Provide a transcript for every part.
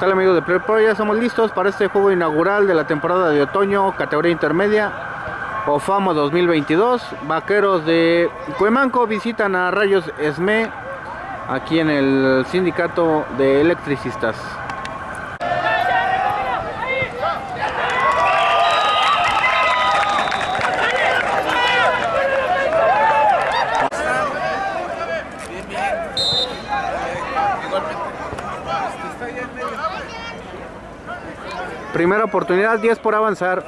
tal amigos de Play Pro? Ya estamos listos para este juego inaugural de la temporada de otoño, categoría intermedia, OFAMO 2022. Vaqueros de Cuemanco visitan a Rayos Esme aquí en el sindicato de electricistas. Primera oportunidad, 10 por avanzar.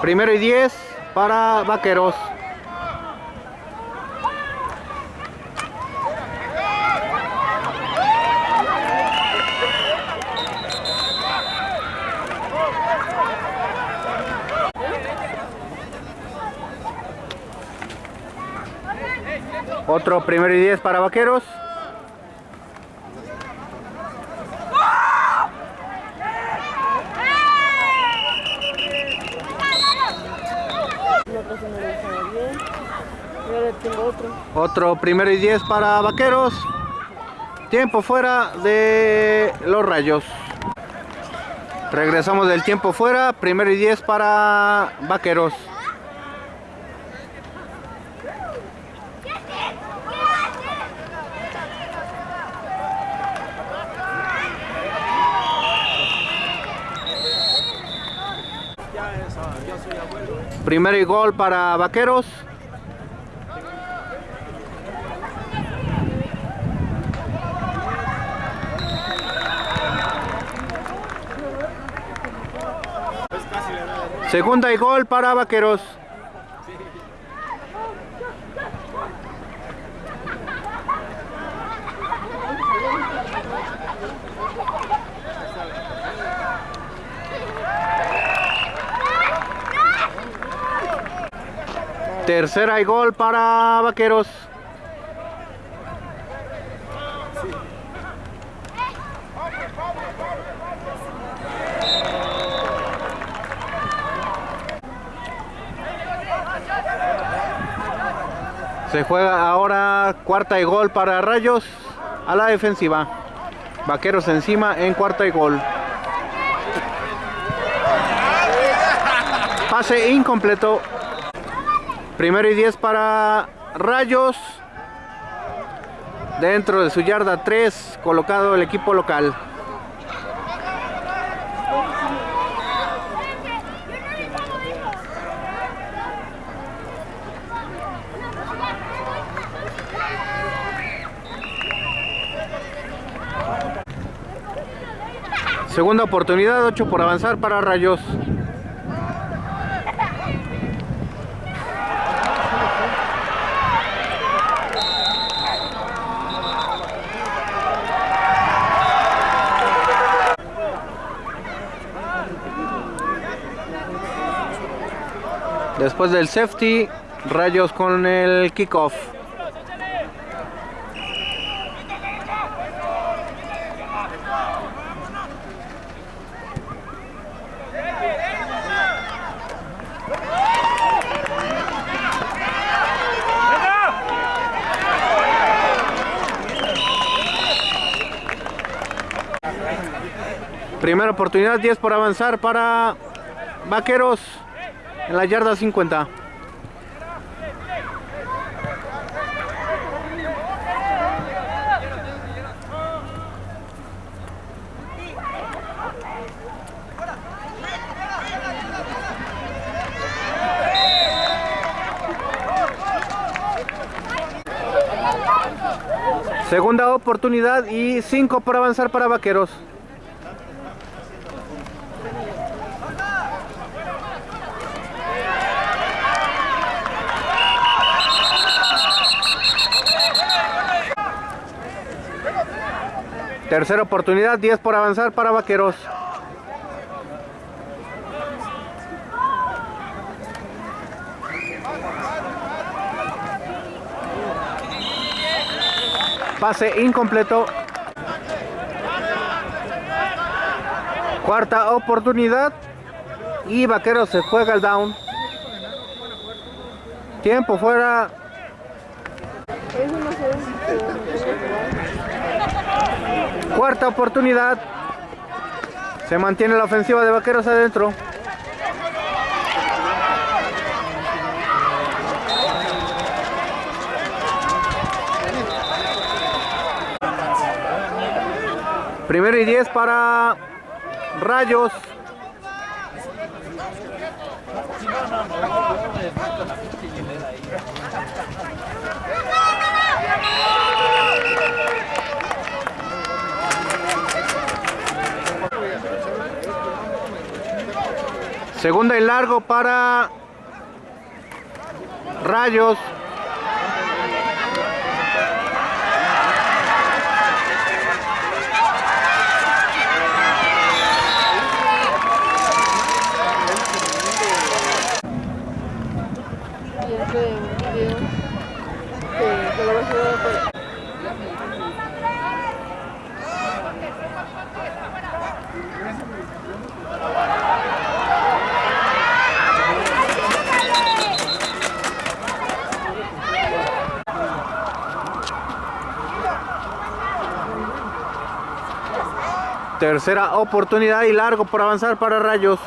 Primero y 10 para Vaqueros. Otro primero y 10 para Vaqueros. Otro primero y 10 para Vaqueros. Tiempo fuera de los rayos. Regresamos del tiempo fuera. Primero y 10 para Vaqueros. Primero y gol para Vaqueros. Segunda y gol para Vaqueros. Tercera y gol para Vaqueros. Se juega ahora cuarta y gol para Rayos a la defensiva. Vaqueros encima en cuarta y gol. Pase incompleto. Primero y 10 para Rayos. Dentro de su yarda 3 colocado el equipo local. Segunda oportunidad, 8 por avanzar para Rayos. Después del safety, Rayos con el kickoff. Primera oportunidad, 10 por avanzar para Vaqueros en la yarda 50. Segunda oportunidad y 5 por avanzar para Vaqueros. Tercera oportunidad, 10 por avanzar para Vaqueros. Pase incompleto. Cuarta oportunidad. Y Vaqueros se juega el down. Tiempo fuera. Cuarta oportunidad. Se mantiene la ofensiva de Vaqueros adentro. Primero y 10 para Rayos. Segunda y largo para Rayos. Tercera oportunidad y largo por avanzar para Rayos.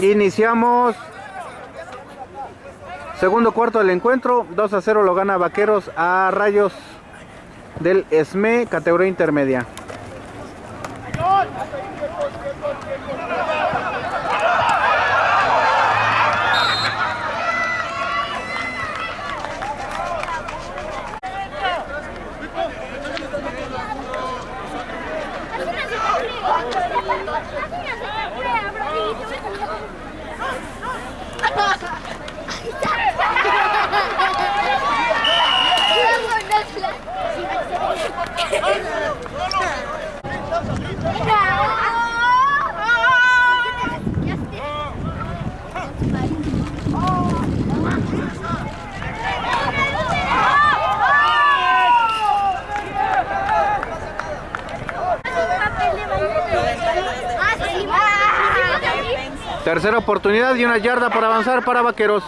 Iniciamos segundo cuarto del encuentro. 2 a 0 lo gana Vaqueros a Rayos del ESME, categoría intermedia. Tercera oportunidad y una yarda por avanzar para Vaqueros.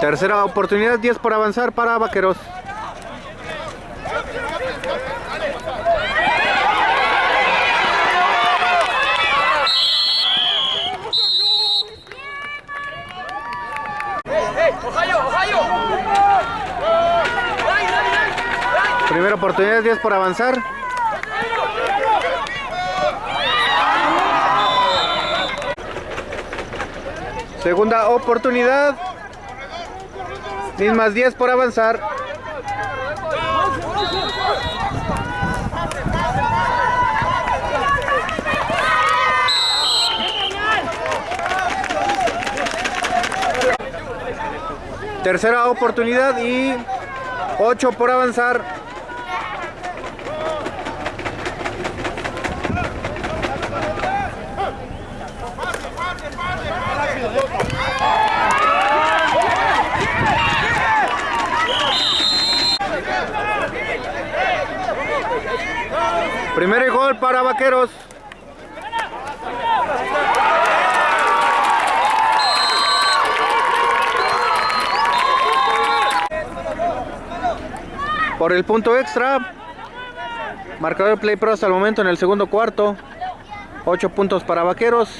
Tercera oportunidad, 10 por avanzar para Vaqueros. Primera oportunidad, 10 por avanzar. Segunda oportunidad. Mismas 10 por avanzar. Tercera oportunidad y 8 por avanzar. Primer gol para Vaqueros. Por el punto extra, marcador Play Pro hasta el momento en el segundo cuarto. 8 puntos para Vaqueros.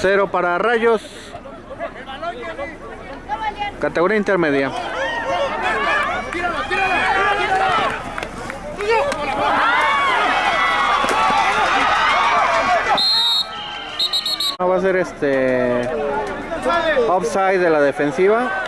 0 para Rayos. Categoría intermedia. va a ser este offside de la defensiva.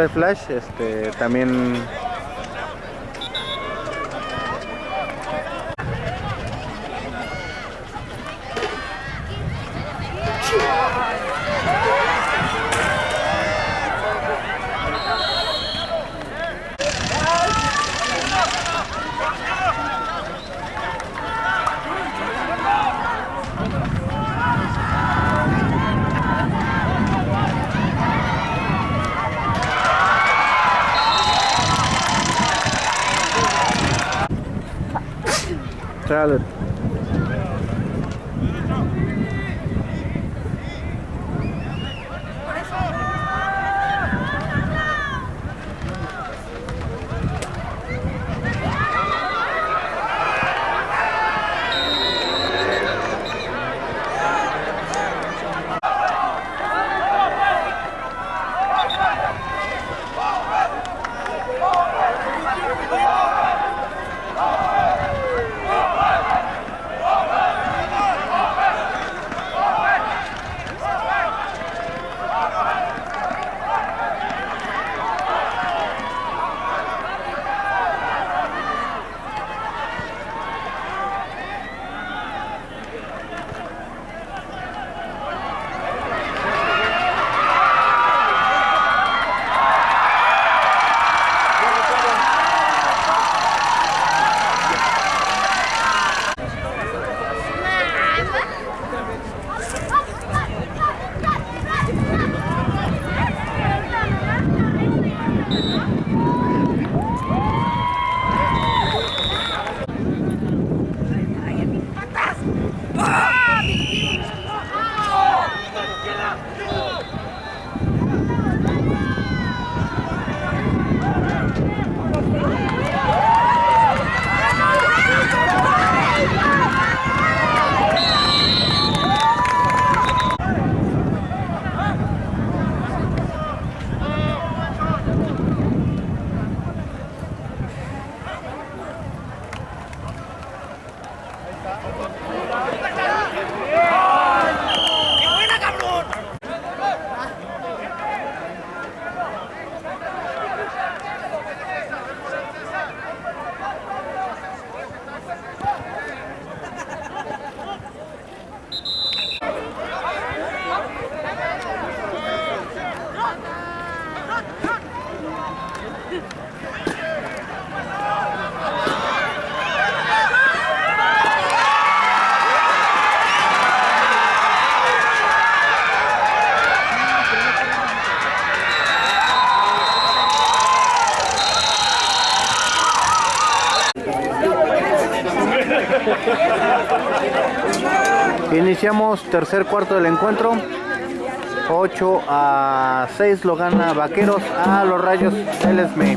el Flash, este, también Iniciamos tercer cuarto del encuentro. 8 a 6 lo gana Vaqueros a los Rayos del Esme.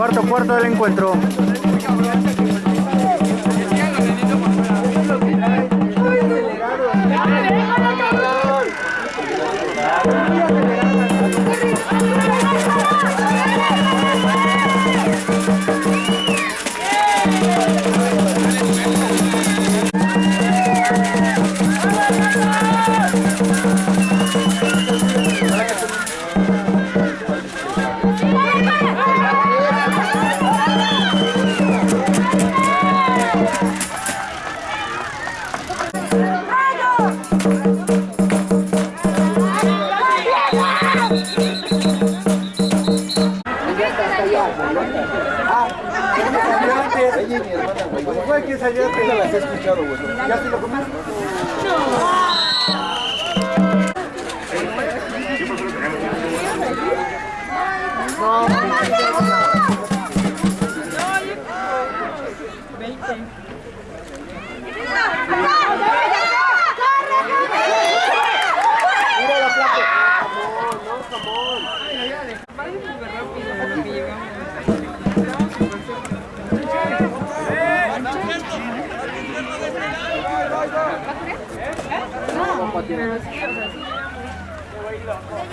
cuarto cuarto del encuentro.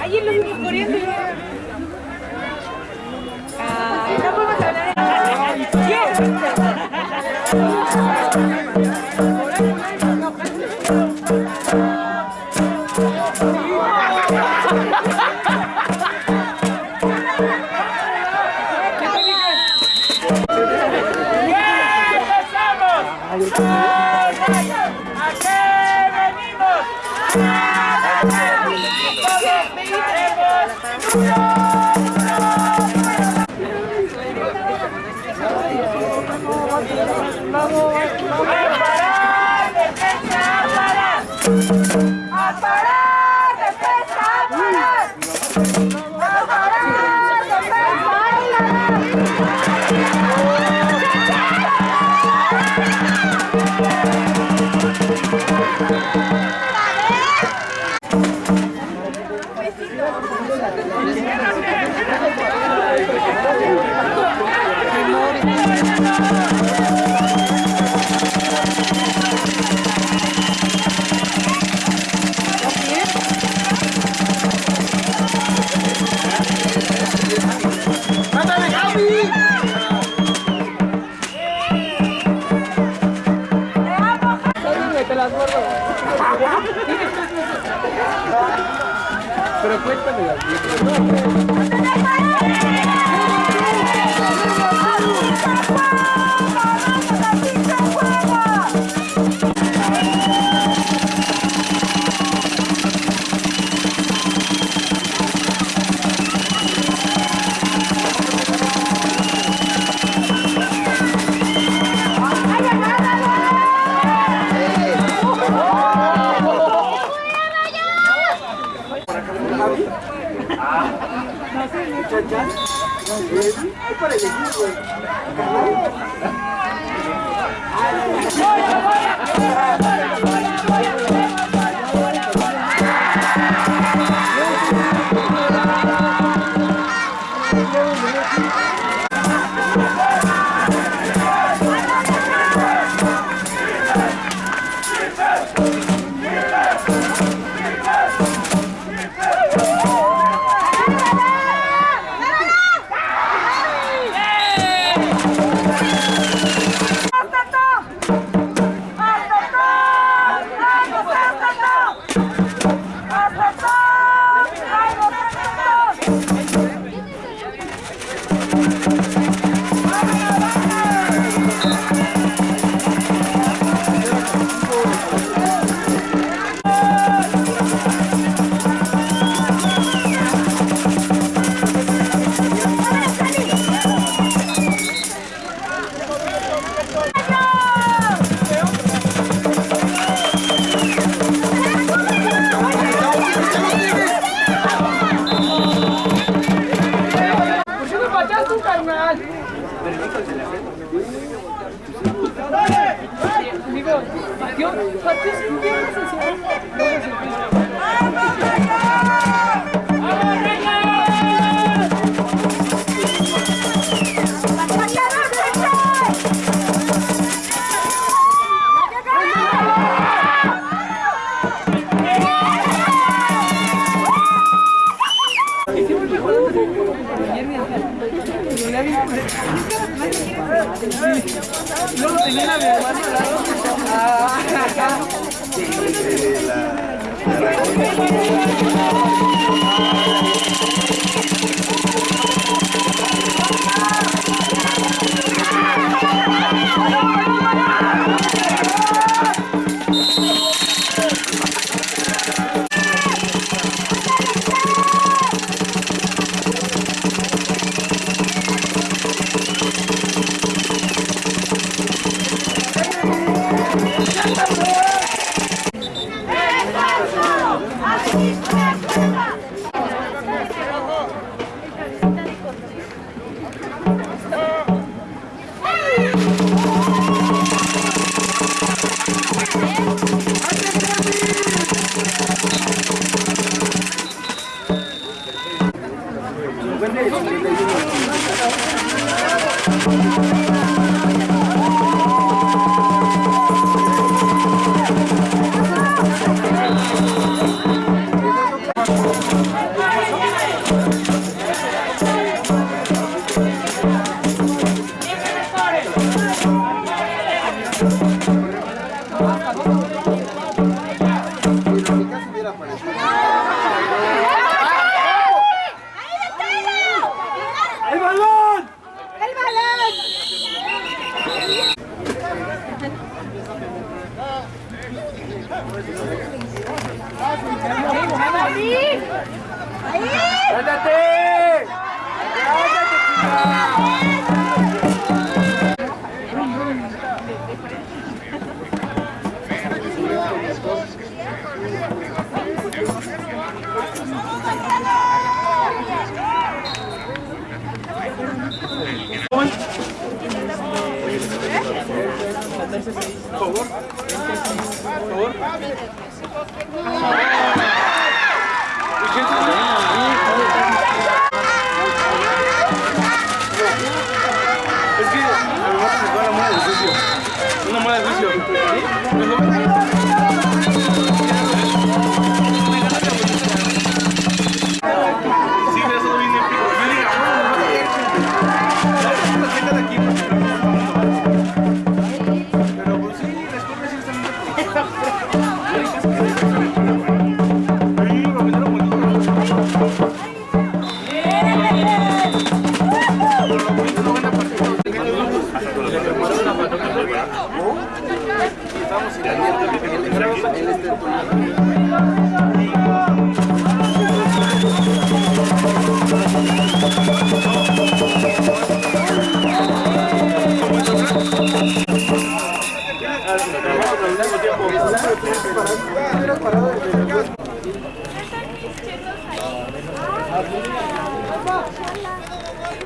Ayer lo vimos corriendo. Hablar. ¡A Pero cuéntame but just compare it